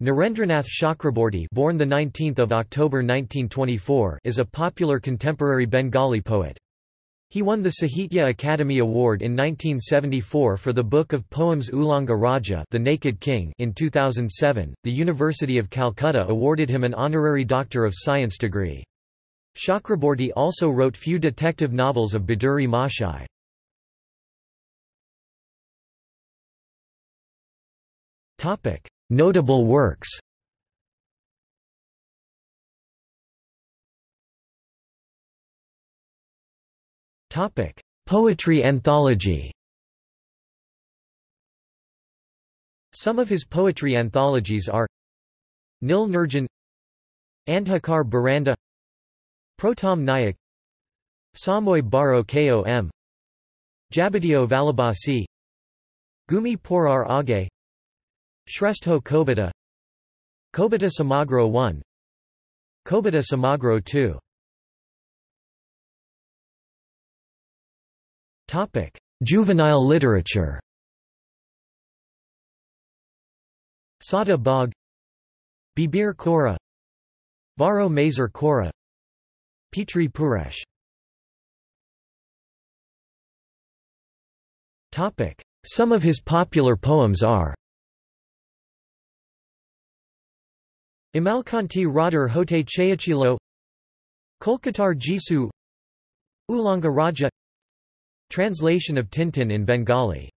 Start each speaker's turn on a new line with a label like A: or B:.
A: Nirendranath Chakraborty born the 19th of October 1924 is a popular contemporary Bengali poet. He won the Sahitya Akademi Award in 1974 for the book of poems Ulanga Raja The Naked King in 2007. The University of Calcutta awarded him an honorary Doctor of Science degree. Chakraborty also wrote few detective novels of Bhaduri Mashai. Topic: Notable works. Poetry anthology. Some of his poetry anthologies are Nil Nirjan Andhakar Baranda Protam Nayak Samoy Baro Kom Jabadio Valabasi Gumi Porar Age Shrestho Kobita Kobita Samagro 1 Kobita Samagro 2 Topic: Juvenile literature. Sada Bog Bibir Kora Varo Mazer Kora Petri Puresh Topic: Some of his popular poems are Amalkanti Radar Hote Chayachilo Kolkatar Jisu Ulanga Raja. Translation of Tintin in Bengali